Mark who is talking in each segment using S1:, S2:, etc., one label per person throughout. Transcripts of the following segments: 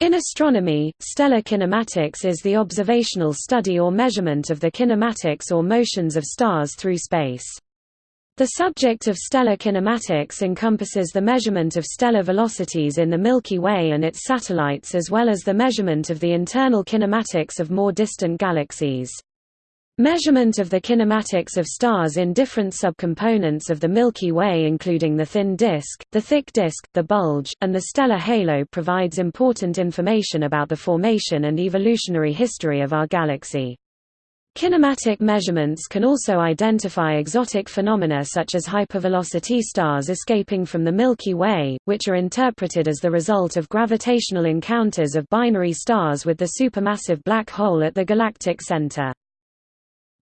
S1: In astronomy, stellar kinematics is the observational study or measurement of the kinematics or motions of stars through space. The subject of stellar kinematics encompasses the measurement of stellar velocities in the Milky Way and its satellites as well as the measurement of the internal kinematics of more distant galaxies. Measurement of the kinematics of stars in different subcomponents of the Milky Way including the thin disk, the thick disk, the bulge, and the stellar halo provides important information about the formation and evolutionary history of our galaxy. Kinematic measurements can also identify exotic phenomena such as hypervelocity stars escaping from the Milky Way, which are interpreted as the result of gravitational encounters of binary stars with the supermassive black hole at the galactic center.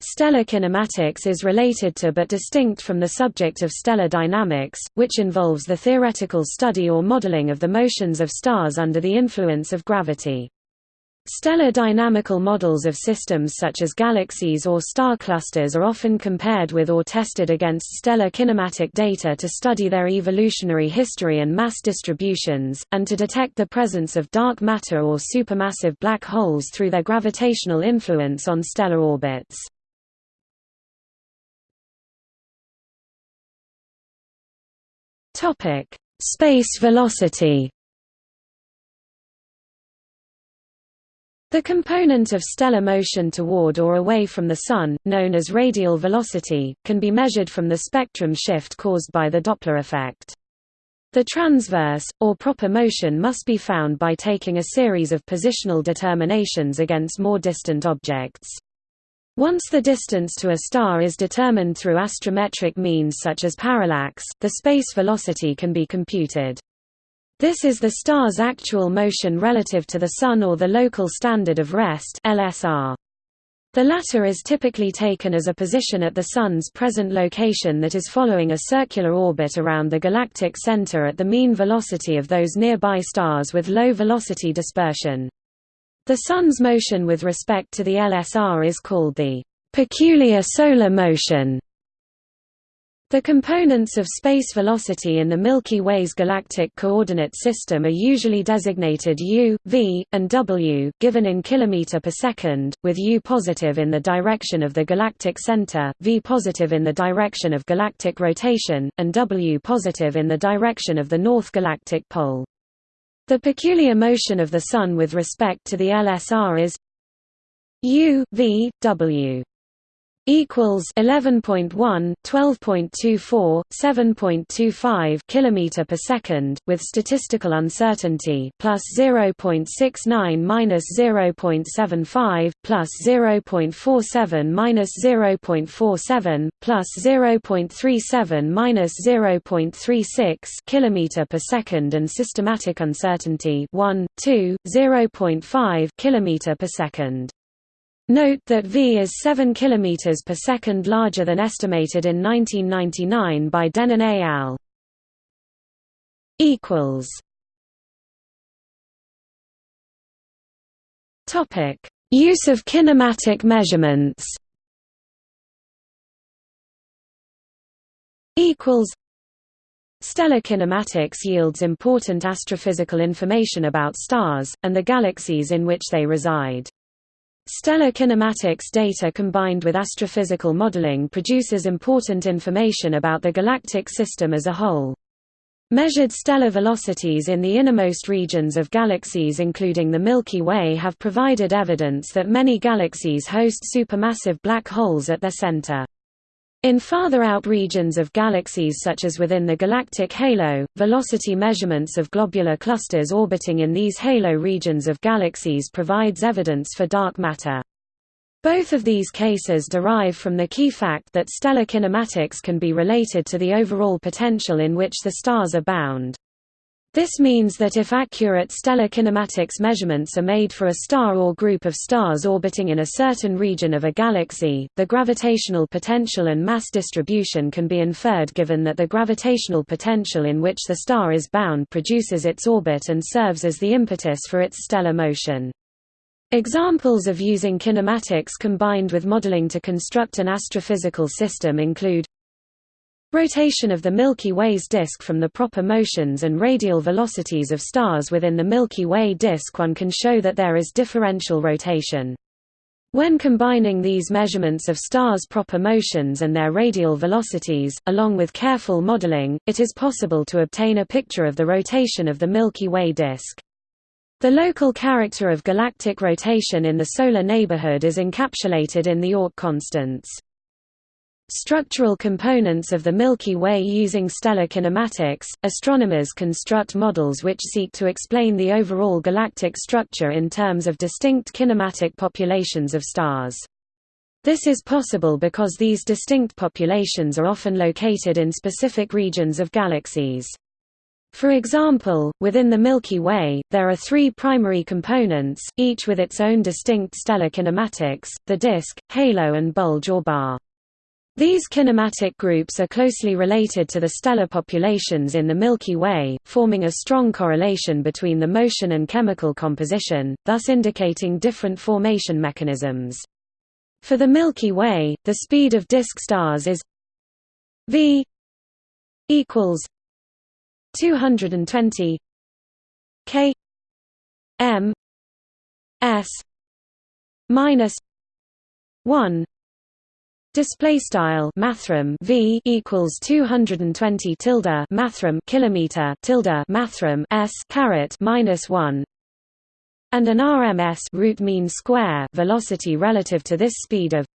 S1: Stellar kinematics is related to but distinct from the subject of stellar dynamics, which involves the theoretical study or modeling of the motions of stars under the influence of gravity. Stellar dynamical models of systems such as galaxies or star clusters are often compared with or tested against stellar kinematic data to study their evolutionary history and mass distributions, and to detect the presence of dark matter or supermassive black holes through their gravitational influence on stellar orbits. Topic: Space velocity. The component of stellar motion toward or away from the Sun, known as radial velocity, can be measured from the spectrum shift caused by the Doppler effect. The transverse, or proper motion must be found by taking a series of positional determinations against more distant objects. Once the distance to a star is determined through astrometric means such as parallax, the space velocity can be computed. This is the star's actual motion relative to the Sun or the local standard of rest LSR. The latter is typically taken as a position at the Sun's present location that is following a circular orbit around the galactic center at the mean velocity of those nearby stars with low velocity dispersion. The Sun's motion with respect to the LSR is called the peculiar solar motion. The components of space velocity in the Milky Way's galactic coordinate system are usually designated u, v, and w, given in km per second, with u positive in the direction of the galactic center, v positive in the direction of galactic rotation, and w positive in the direction of the north galactic pole. The peculiar motion of the Sun with respect to the LSR is u v w equals 11.1 12.24 7.25 kilometer per second with statistical uncertainty plus 0.69 minus 0.75 plus 0.47 minus 0.47 plus 0.37 minus 0.36 kilometer per second and systematic uncertainty 1 2 0.5 kilometer per second Note that V is 7 km per second larger than estimated in 1999 by Dehnen et al. equals Topic: Use of kinematic measurements. Equals Stellar kinematics yields important astrophysical information about stars, and the galaxies in which they reside. Stellar kinematics data combined with astrophysical modeling produces important information about the galactic system as a whole. Measured stellar velocities in the innermost regions of galaxies including the Milky Way have provided evidence that many galaxies host supermassive black holes at their center. In farther out regions of galaxies such as within the galactic halo, velocity measurements of globular clusters orbiting in these halo regions of galaxies provides evidence for dark matter. Both of these cases derive from the key fact that stellar kinematics can be related to the overall potential in which the stars are bound. This means that if accurate stellar kinematics measurements are made for a star or group of stars orbiting in a certain region of a galaxy, the gravitational potential and mass distribution can be inferred given that the gravitational potential in which the star is bound produces its orbit and serves as the impetus for its stellar motion. Examples of using kinematics combined with modeling to construct an astrophysical system include Rotation of the Milky Way's disk from the proper motions and radial velocities of stars within the Milky Way disk one can show that there is differential rotation. When combining these measurements of stars' proper motions and their radial velocities, along with careful modeling, it is possible to obtain a picture of the rotation of the Milky Way disk. The local character of galactic rotation in the solar neighborhood is encapsulated in the Oort constants. Structural components of the Milky Way using stellar kinematics, astronomers construct models which seek to explain the overall galactic structure in terms of distinct kinematic populations of stars. This is possible because these distinct populations are often located in specific regions of galaxies. For example, within the Milky Way, there are three primary components, each with its own distinct stellar kinematics, the disk, halo and bulge or bar. These kinematic groups are closely related to the stellar populations in the Milky Way, forming a strong correlation between the motion and chemical composition, thus indicating different formation mechanisms. For the Milky Way, the speed of disk stars is v equals 220 k m s minus 1 Display style mathrm v equals 220 tilde mathrm kilometer tilde mathrm s caret minus one, and an RMS root mean square velocity relative to this speed of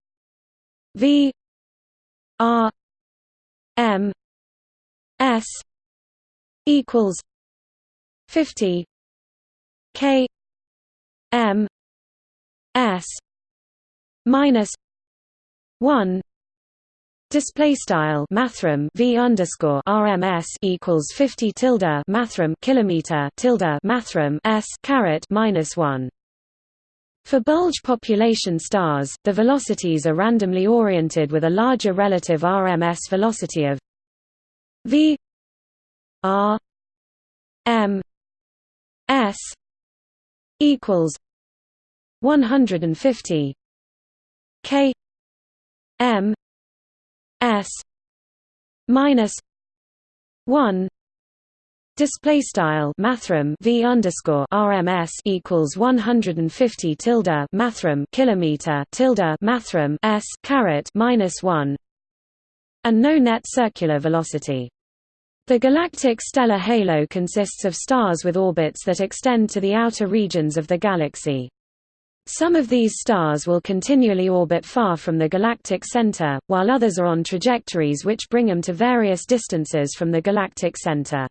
S1: v r m s equals 50 k m s minus 1 display style mathrm v underscore rms equals 50 tilde mathrm kilometer tilde mathrm s caret minus 1 for bulge population stars, the velocities are randomly oriented with a larger relative RMS velocity of v r m s equals 150 k M S minus one Display style mathrm v underscore RMS equals 150 tilde mathrm kilometer tilde mathrm s caret minus one, and no net circular velocity. The galactic stellar halo consists of stars with orbits that extend to the outer regions of the galaxy. Some of these stars will continually orbit far from the galactic center, while others are on trajectories which bring them to various distances from the galactic center.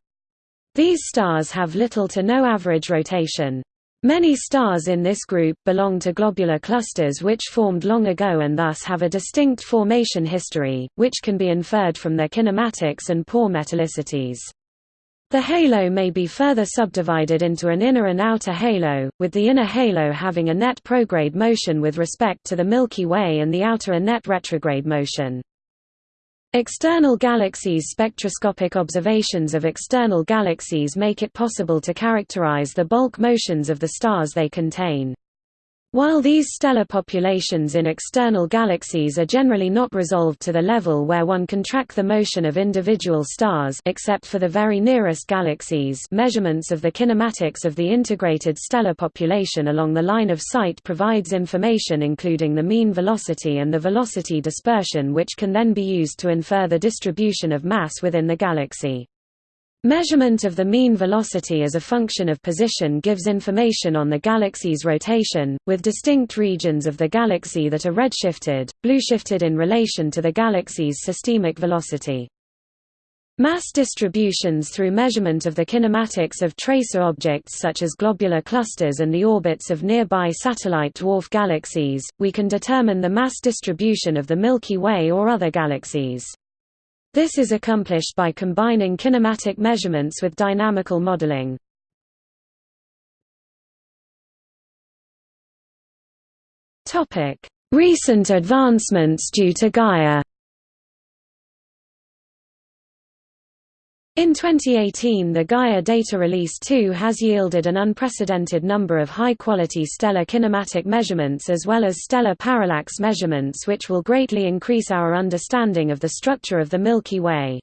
S1: These stars have little to no average rotation. Many stars in this group belong to globular clusters which formed long ago and thus have a distinct formation history, which can be inferred from their kinematics and poor metallicities. The halo may be further subdivided into an inner and outer halo, with the inner halo having a net prograde motion with respect to the Milky Way and the outer a net retrograde motion. External galaxies Spectroscopic observations of external galaxies make it possible to characterize the bulk motions of the stars they contain. While these stellar populations in external galaxies are generally not resolved to the level where one can track the motion of individual stars except for the very nearest galaxies measurements of the kinematics of the integrated stellar population along the line of sight provides information including the mean velocity and the velocity dispersion which can then be used to infer the distribution of mass within the galaxy. Measurement of the mean velocity as a function of position gives information on the galaxy's rotation, with distinct regions of the galaxy that are redshifted, blueshifted in relation to the galaxy's systemic velocity. Mass distributions through measurement of the kinematics of tracer objects such as globular clusters and the orbits of nearby satellite dwarf galaxies, we can determine the mass distribution of the Milky Way or other galaxies. This is accomplished by combining kinematic measurements with dynamical modeling. Recent advancements due to Gaia In 2018 the Gaia Data Release 2 has yielded an unprecedented number of high-quality stellar kinematic measurements as well as stellar parallax measurements which will greatly increase our understanding of the structure of the Milky Way.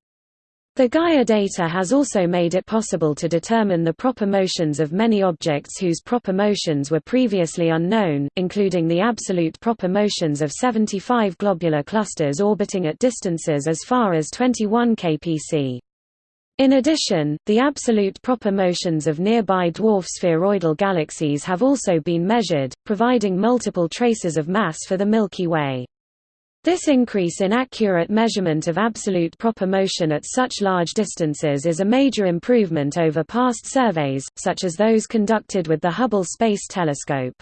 S1: The Gaia data has also made it possible to determine the proper motions of many objects whose proper motions were previously unknown, including the absolute proper motions of 75 globular clusters orbiting at distances as far as 21 kpc. In addition, the absolute proper motions of nearby dwarf spheroidal galaxies have also been measured, providing multiple traces of mass for the Milky Way. This increase in accurate measurement of absolute proper motion at such large distances is a major improvement over past surveys, such as those conducted with the Hubble Space Telescope.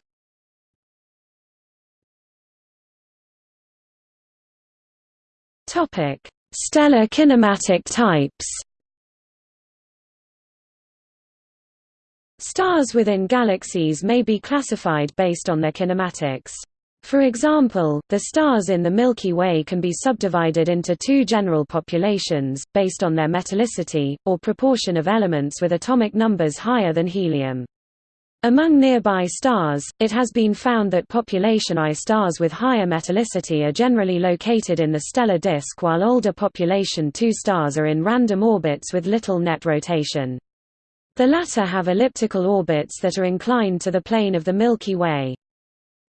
S1: Stellar kinematic types Stars within galaxies may be classified based on their kinematics. For example, the stars in the Milky Way can be subdivided into two general populations, based on their metallicity, or proportion of elements with atomic numbers higher than helium. Among nearby stars, it has been found that population I stars with higher metallicity are generally located in the stellar disk while older population II stars are in random orbits with little net rotation. The latter have elliptical orbits that are inclined to the plane of the Milky Way.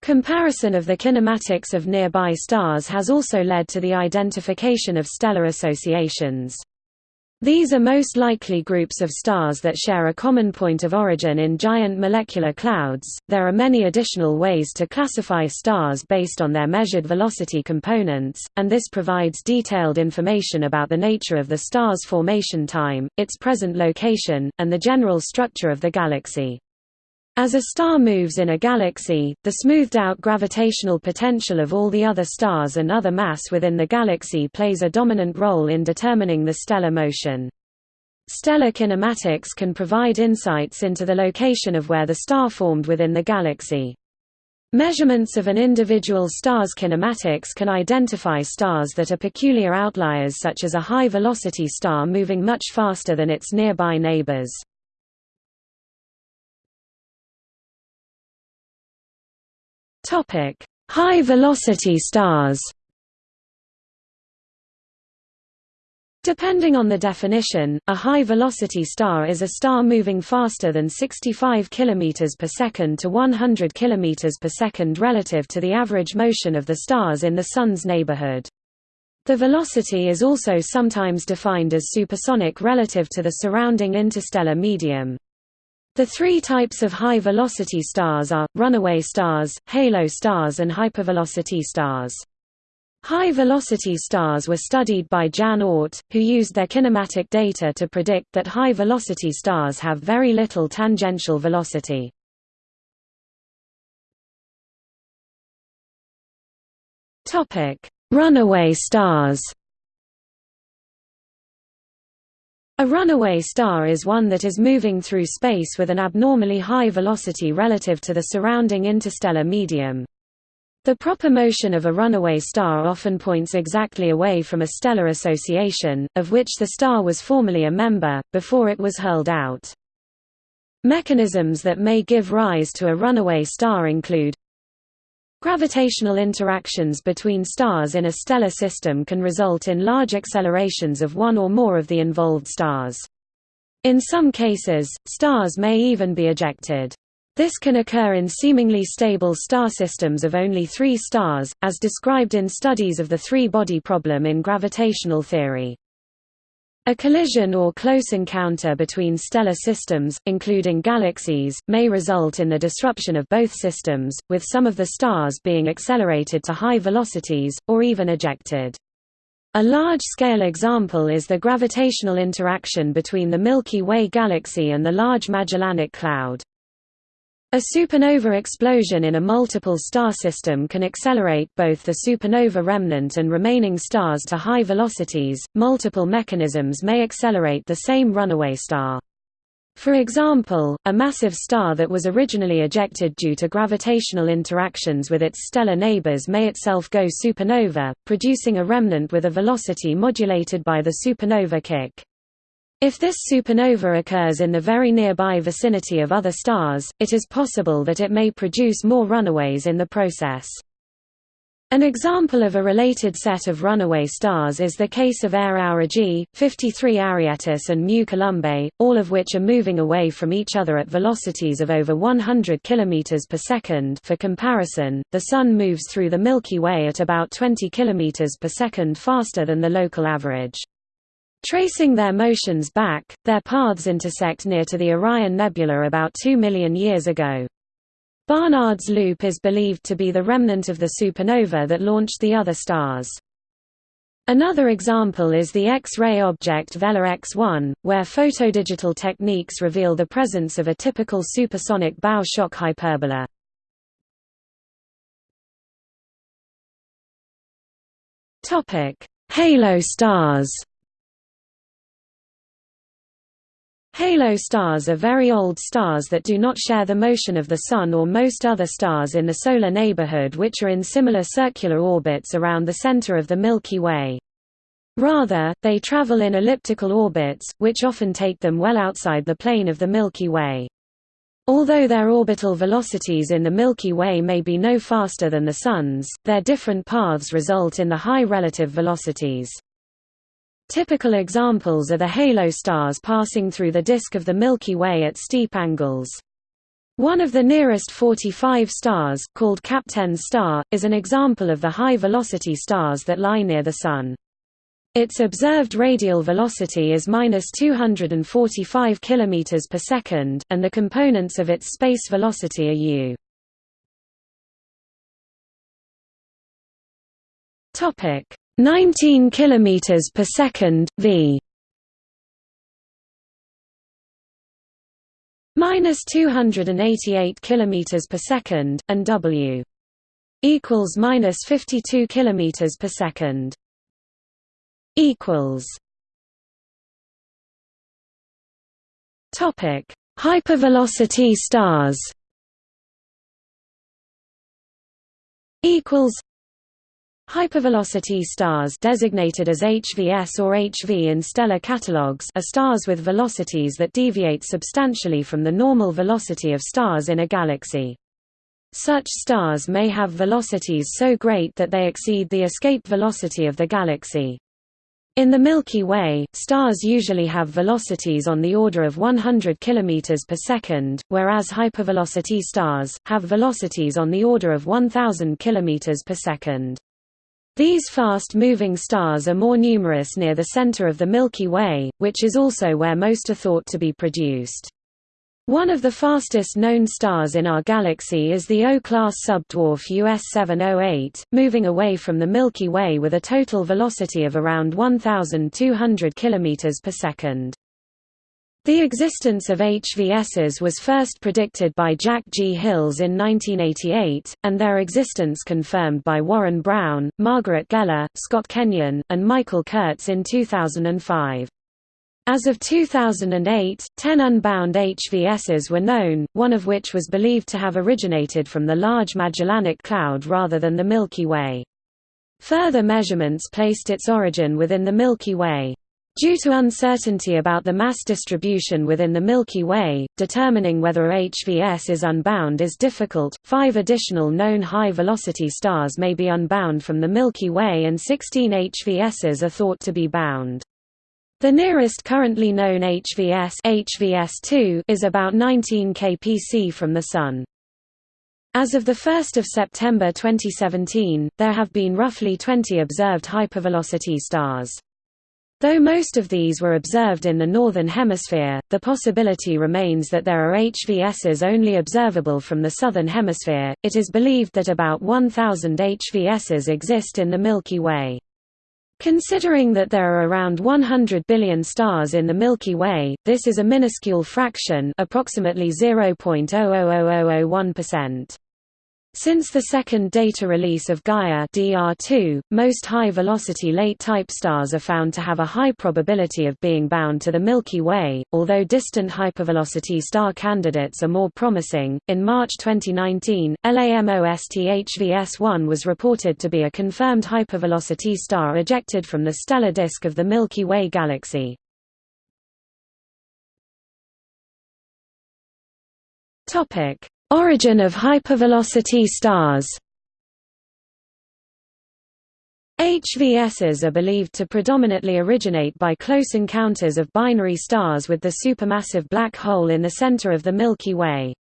S1: Comparison of the kinematics of nearby stars has also led to the identification of stellar associations. These are most likely groups of stars that share a common point of origin in giant molecular clouds. There are many additional ways to classify stars based on their measured velocity components, and this provides detailed information about the nature of the star's formation time, its present location, and the general structure of the galaxy. As a star moves in a galaxy, the smoothed-out gravitational potential of all the other stars and other mass within the galaxy plays a dominant role in determining the stellar motion. Stellar kinematics can provide insights into the location of where the star formed within the galaxy. Measurements of an individual star's kinematics can identify stars that are peculiar outliers such as a high-velocity star moving much faster than its nearby neighbors. Topic: High velocity stars. Depending on the definition, a high-velocity star is a star moving faster than 65 km per second to 100 km per second relative to the average motion of the stars in the Sun's neighborhood. The velocity is also sometimes defined as supersonic relative to the surrounding interstellar medium. The three types of high-velocity stars are, runaway stars, halo stars and hypervelocity stars. High-velocity stars were studied by Jan Oort, who used their kinematic data to predict that high-velocity stars have very little tangential velocity. Runaway stars A runaway star is one that is moving through space with an abnormally high velocity relative to the surrounding interstellar medium. The proper motion of a runaway star often points exactly away from a stellar association, of which the star was formerly a member, before it was hurled out. Mechanisms that may give rise to a runaway star include Gravitational interactions between stars in a stellar system can result in large accelerations of one or more of the involved stars. In some cases, stars may even be ejected. This can occur in seemingly stable star systems of only three stars, as described in studies of the three-body problem in gravitational theory. A collision or close encounter between stellar systems, including galaxies, may result in the disruption of both systems, with some of the stars being accelerated to high velocities, or even ejected. A large-scale example is the gravitational interaction between the Milky Way galaxy and the Large Magellanic Cloud. A supernova explosion in a multiple star system can accelerate both the supernova remnant and remaining stars to high velocities. Multiple mechanisms may accelerate the same runaway star. For example, a massive star that was originally ejected due to gravitational interactions with its stellar neighbors may itself go supernova, producing a remnant with a velocity modulated by the supernova kick. If this supernova occurs in the very nearby vicinity of other stars, it is possible that it may produce more runaways in the process. An example of a related set of runaway stars is the case of AE Aurigae, 53 Arietis and Mu Columbae, all of which are moving away from each other at velocities of over 100 km per second for comparison, the Sun moves through the Milky Way at about 20 km per second faster than the local average. Tracing their motions back, their paths intersect near to the Orion Nebula about 2 million years ago. Barnard's Loop is believed to be the remnant of the supernova that launched the other stars. Another example is the X-ray object Vela X1, where photodigital techniques reveal the presence of a typical supersonic bow shock hyperbola. Halo stars Halo stars are very old stars that do not share the motion of the Sun or most other stars in the solar neighborhood which are in similar circular orbits around the center of the Milky Way. Rather, they travel in elliptical orbits, which often take them well outside the plane of the Milky Way. Although their orbital velocities in the Milky Way may be no faster than the Sun's, their different paths result in the high relative velocities. Typical examples are the halo stars passing through the disk of the Milky Way at steep angles. One of the nearest 45 stars, called Kapteyn's star, is an example of the high-velocity stars that lie near the Sun. Its observed radial velocity is minus 245 km per second, and the components of its space velocity are u. Topic: 19 km per second v. Minus 288 km per second and w. Equals minus 52 km per second. Equals. Topic. Hypervelocity stars. Equals Hypervelocity stars designated as HVS or HV in stellar catalogues are stars with velocities that deviate substantially from the normal velocity of stars in a galaxy. Such stars may have velocities so great that they exceed the escape velocity of the galaxy. In the Milky Way, stars usually have velocities on the order of 100 km per second, whereas hypervelocity stars, have velocities on the order of 1000 km per second. These fast-moving stars are more numerous near the center of the Milky Way, which is also where most are thought to be produced. One of the fastest known stars in our galaxy is the O-class subdwarf US 708, moving away from the Milky Way with a total velocity of around 1,200 km per second. The existence of HVSs was first predicted by Jack G. Hills in 1988, and their existence confirmed by Warren Brown, Margaret Geller, Scott Kenyon, and Michael Kurtz in 2005. As of 2008, 10 unbound HVSs were known, one of which was believed to have originated from the Large Magellanic Cloud rather than the Milky Way. Further measurements placed its origin within the Milky Way. Due to uncertainty about the mass distribution within the Milky Way, determining whether HVS is unbound is difficult. Five additional known high velocity stars may be unbound from the Milky Way, and 16 HVSs are thought to be bound. The nearest currently known HVS, HVS2 is about 19 kpc from the Sun. As of 1 September 2017, there have been roughly 20 observed hypervelocity stars. Though most of these were observed in the Northern Hemisphere, the possibility remains that there are HVSs only observable from the Southern Hemisphere. It is believed that about 1,000 HVSs exist in the Milky Way. Considering that there are around 100 billion stars in the Milky Way, this is a minuscule fraction approximately 0.00001%. Since the second data release of Gaia DR2, most high-velocity late-type stars are found to have a high probability of being bound to the Milky Way, although distant hypervelocity star candidates are more promising. In March 2019, LAMOSTHVS1 was reported to be a confirmed hypervelocity star ejected from the stellar disk of the Milky Way galaxy. Topic: Origin of hypervelocity stars. HVSs are believed to predominantly originate by close encounters of binary stars with the supermassive black hole in the center of the Milky Way.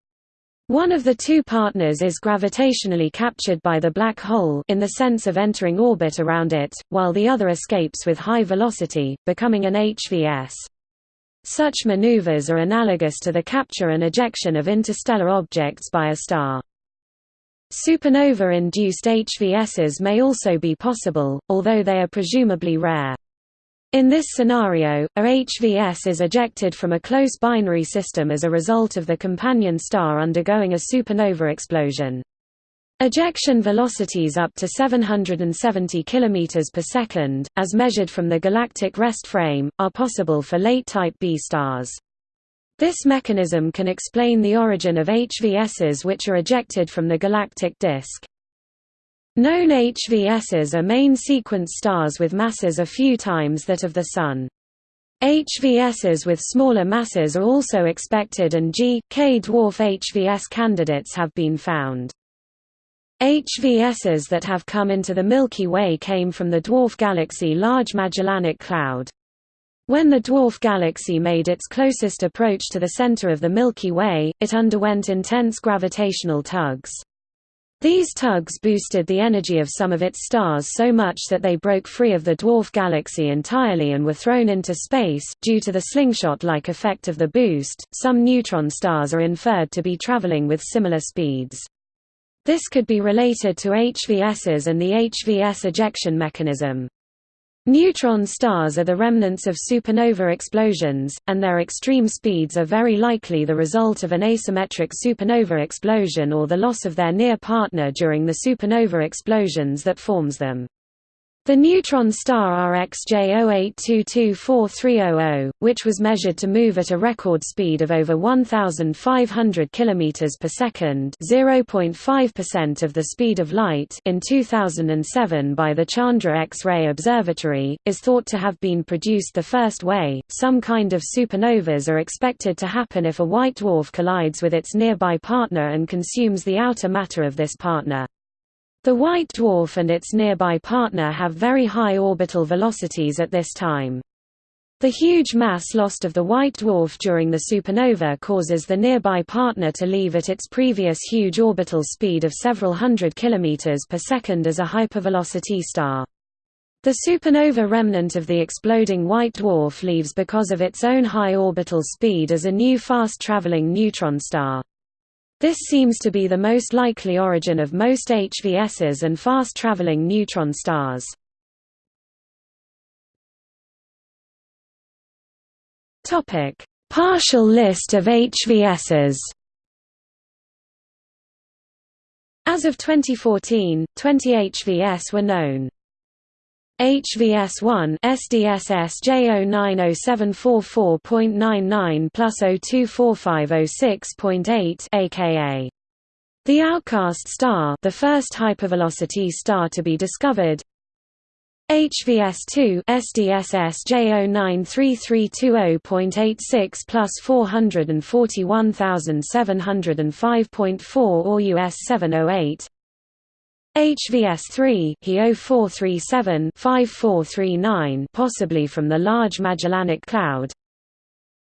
S1: One of the two partners is gravitationally captured by the black hole in the sense of entering orbit around it, while the other escapes with high velocity, becoming an HVS. Such maneuvers are analogous to the capture and ejection of interstellar objects by a star. Supernova-induced HVSs may also be possible, although they are presumably rare. In this scenario, a HVS is ejected from a close binary system as a result of the companion star undergoing a supernova explosion. Ejection velocities up to 770 km per second, as measured from the galactic rest frame, are possible for late Type B stars. This mechanism can explain the origin of HVSs which are ejected from the galactic disk. Known HVSs are main sequence stars with masses a few times that of the Sun. HVSs with smaller masses are also expected and G, K dwarf HVS candidates have been found. HVSs that have come into the Milky Way came from the dwarf galaxy Large Magellanic Cloud. When the dwarf galaxy made its closest approach to the center of the Milky Way, it underwent intense gravitational tugs. These tugs boosted the energy of some of its stars so much that they broke free of the dwarf galaxy entirely and were thrown into space. Due to the slingshot-like effect of the boost, some neutron stars are inferred to be traveling with similar speeds. This could be related to HVSs and the HVS ejection mechanism. Neutron stars are the remnants of supernova explosions, and their extreme speeds are very likely the result of an asymmetric supernova explosion or the loss of their near partner during the supernova explosions that forms them. The neutron star RxJ08224300, which was measured to move at a record speed of over 1,500 km per second (0.5% of the speed of light) in 2007 by the Chandra X-ray Observatory, is thought to have been produced the first way. Some kind of supernovas are expected to happen if a white dwarf collides with its nearby partner and consumes the outer matter of this partner. The white dwarf and its nearby partner have very high orbital velocities at this time. The huge mass lost of the white dwarf during the supernova causes the nearby partner to leave at its previous huge orbital speed of several hundred kilometers per second as a hypervelocity star. The supernova remnant of the exploding white dwarf leaves because of its own high orbital speed as a new fast-traveling neutron star. This seems to be the most likely origin of most HVSs and fast-traveling neutron stars. Topic: Partial list of HVSs. As of 2014, 20 HVS were known. HVS1 SDSS J090744.99 plus 024506.8 aka the Outcast star, the first hypervelocity star to be discovered. HVS2 SDSS J093320.86 plus 441705.4 or US 708 HVS3 HE0437-5439 possibly from the Large Magellanic Cloud.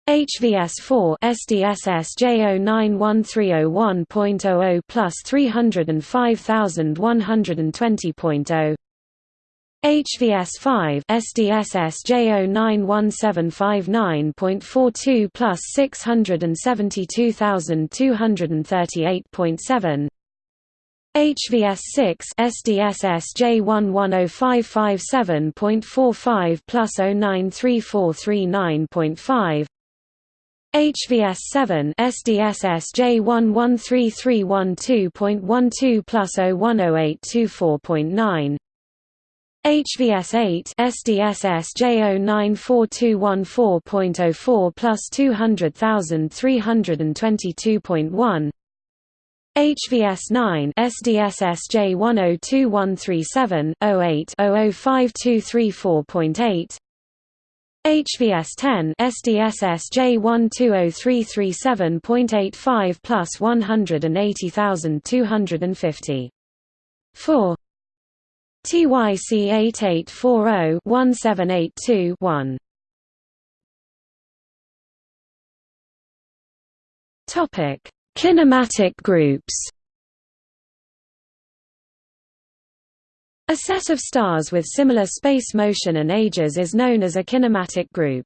S1: HVS4 SDSS J091301.00 plus 305120.0 HVS5 SDSS J091759.42 plus 672238.7 HVS6 SDSS J11055.45 plus 093439.5 HVS7 SDSS J113312.12 plus 010824.9 HVS8 SDSS J094214.04 plus 200,322.1 HVS9 SDSS J102137 08 005234.8 HVS 10 SDSS J120337.85 plus 180,250. 4 TYC 8840-1782-1 Topic: Kinematic groups. A set of stars with similar space motion and ages is known as a kinematic group.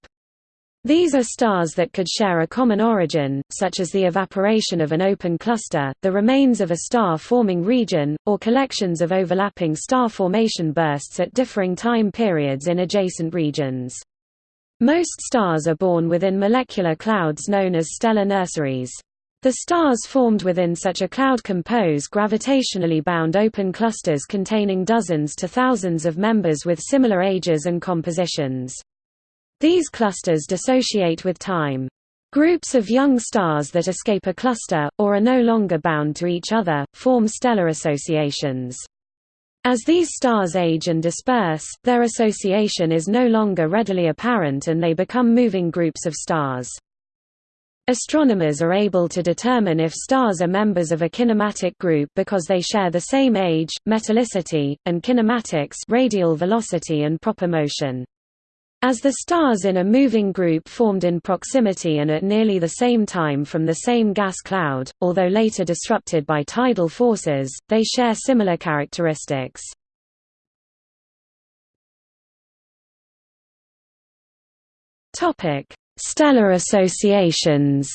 S1: These are stars that could share a common origin, such as the evaporation of an open cluster, the remains of a star-forming region, or collections of overlapping star formation bursts at differing time periods in adjacent regions. Most stars are born within molecular clouds known as stellar nurseries. The stars formed within such a cloud compose gravitationally bound open clusters containing dozens to thousands of members with similar ages and compositions. These clusters dissociate with time. Groups of young stars that escape a cluster, or are no longer bound to each other, form stellar associations. As these stars age and disperse, their association is no longer readily apparent and they become moving groups of stars. Astronomers are able to determine if stars are members of a kinematic group because they share the same age, metallicity, and kinematics radial velocity and proper motion. As the stars in a moving group formed in proximity and at nearly the same time from the same gas cloud, although later disrupted by tidal forces, they share similar characteristics. Topic: Stellar associations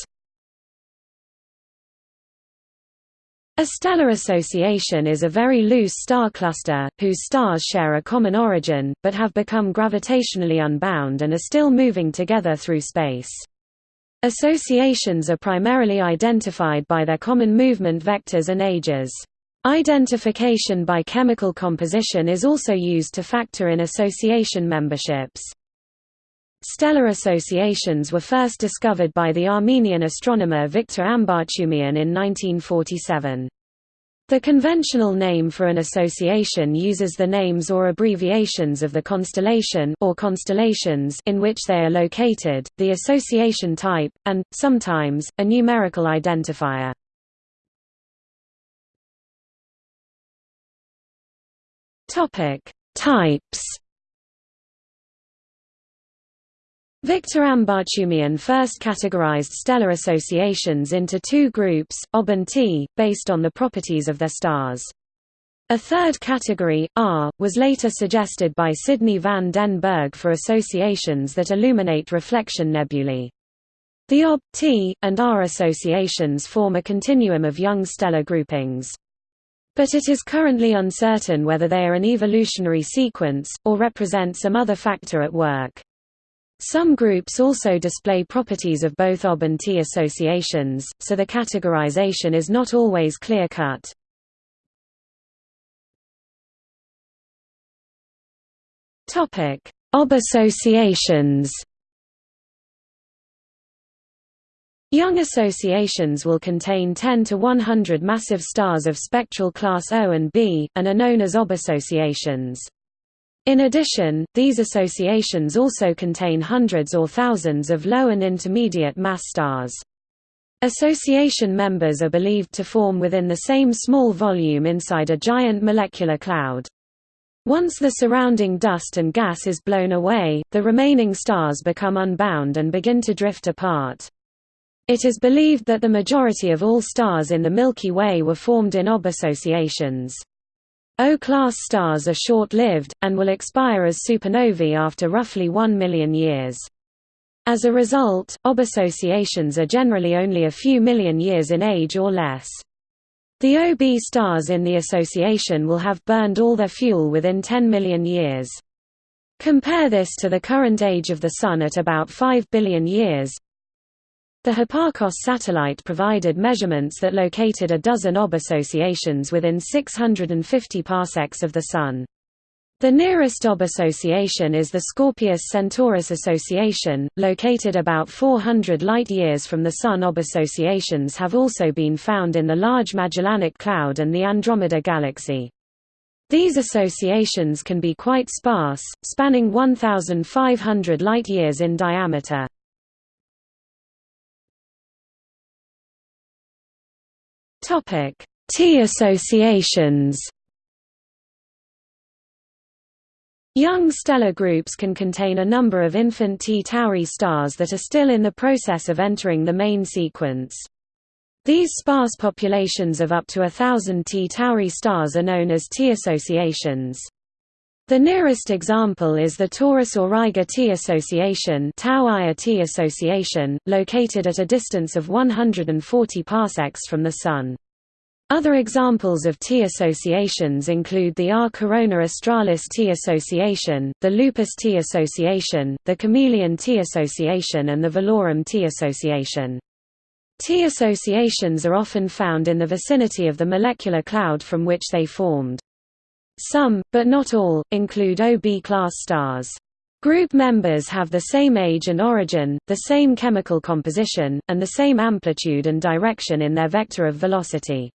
S1: A stellar association is a very loose star cluster, whose stars share a common origin, but have become gravitationally unbound and are still moving together through space. Associations are primarily identified by their common movement vectors and ages. Identification by chemical composition is also used to factor in association memberships. Stellar associations were first discovered by the Armenian astronomer Victor Ambartsumian in 1947. The conventional name for an association uses the names or abbreviations of the constellation or constellations in which they are located, the association type, and, sometimes, a numerical identifier. Types Victor Ambartsumian first categorized stellar associations into two groups, Ob and T, based on the properties of their stars. A third category, R, was later suggested by Sidney van den Bergh for associations that illuminate reflection nebulae. The Ob, T, and R associations form a continuum of young stellar groupings. But it is currently uncertain whether they are an evolutionary sequence, or represent some other factor at work. Some groups also display properties of both OB and T associations, so the categorization is not always clear-cut. OB associations Young associations will contain 10 to 100 massive stars of spectral class O and B, and are known as OB associations. In addition, these associations also contain hundreds or thousands of low and intermediate mass stars. Association members are believed to form within the same small volume inside a giant molecular cloud. Once the surrounding dust and gas is blown away, the remaining stars become unbound and begin to drift apart. It is believed that the majority of all stars in the Milky Way were formed in OB associations. O-class stars are short-lived, and will expire as supernovae after roughly 1 million years. As a result, OB associations are generally only a few million years in age or less. The OB stars in the association will have burned all their fuel within 10 million years. Compare this to the current age of the Sun at about 5 billion years, the Hipparcos satellite provided measurements that located a dozen OB associations within 650 parsecs of the Sun. The nearest OB association is the Scorpius-Centaurus association, located about 400 light-years from the Sun. OB associations have also been found in the Large Magellanic Cloud and the Andromeda Galaxy. These associations can be quite sparse, spanning 1,500 light-years in diameter. T associations Young stellar groups can contain a number of infant T Tauri stars that are still in the process of entering the main sequence. These sparse populations of up to a thousand T Tauri stars are known as T associations. The nearest example is the Taurus Auriga T association, association, located at a distance of 140 parsecs from the Sun. Other examples of T associations include the R Corona Australis T association, the Lupus T association, the Chamaeleon T association and the Velorum T association. T associations are often found in the vicinity of the molecular cloud from which they formed. Some, but not all, include OB-class stars. Group members have the same age and origin, the same chemical composition, and the same amplitude and direction in their vector of velocity.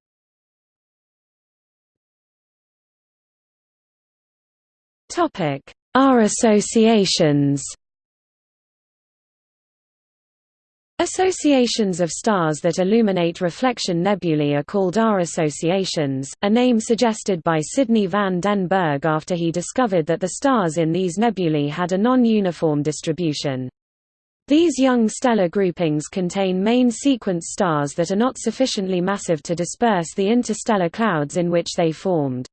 S1: R associations Associations of stars that illuminate reflection nebulae are called R associations, a name suggested by Sidney van den Bergh after he discovered that the stars in these nebulae had a non-uniform distribution. These young stellar groupings contain main sequence stars that are not sufficiently massive to disperse the interstellar clouds in which they formed.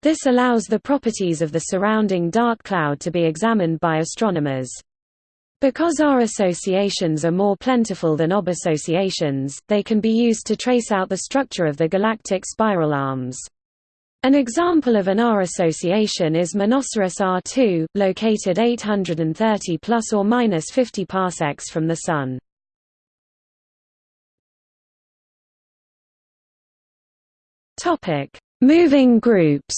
S1: This allows the properties of the surrounding dark cloud to be examined by astronomers. Because R associations are more plentiful than OB associations, they can be used to trace out the structure of the galactic spiral arms. An example of an R association is Monoceros R2, located 830 plus or minus 50 parsecs from the Sun. Topic: Moving groups.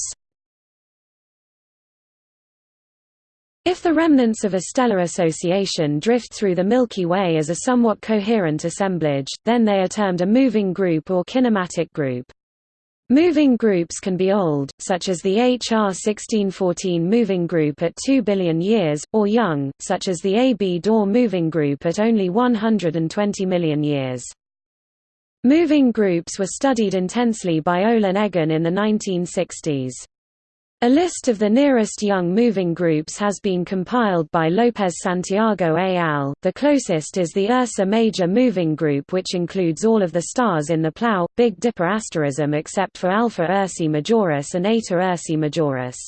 S1: If the remnants of a stellar association drift through the Milky Way as a somewhat coherent assemblage, then they are termed a moving group or kinematic group. Moving groups can be old, such as the HR 1614 moving group at 2 billion years, or young, such as the AB Dor moving group at only 120 million years. Moving groups were studied intensely by Olin Eggen in the 1960s. A list of the nearest young moving groups has been compiled by Lopez Santiago al. The closest is the Ursa Major moving group which includes all of the stars in the Plough, Big Dipper asterism except for Alpha Ursae Majoris and Eta Ursae Majoris.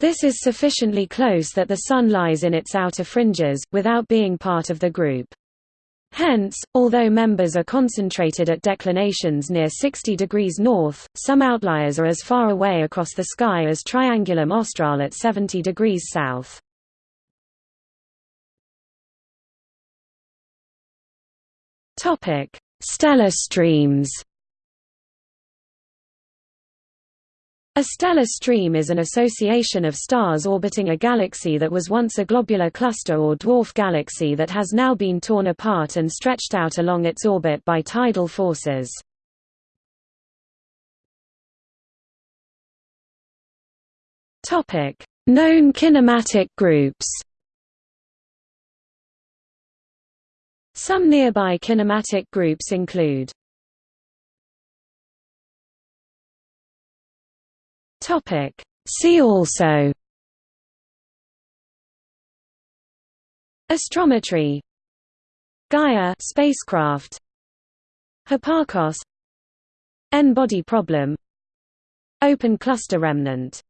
S1: This is sufficiently close that the Sun lies in its outer fringes, without being part of the group. Hence, although members are concentrated at declinations near 60 degrees north, some outliers are as far away across the sky as Triangulum Australe at 70 degrees south. Stellar streams A stellar stream is an association of stars orbiting a galaxy that was once a globular cluster or dwarf galaxy that has now been torn apart and stretched out along its orbit by tidal forces. Known kinematic groups Some nearby kinematic groups include
S2: Topic. See also.
S1: Astrometry. Gaia spacecraft. Hipparcos N-body problem. Open cluster remnant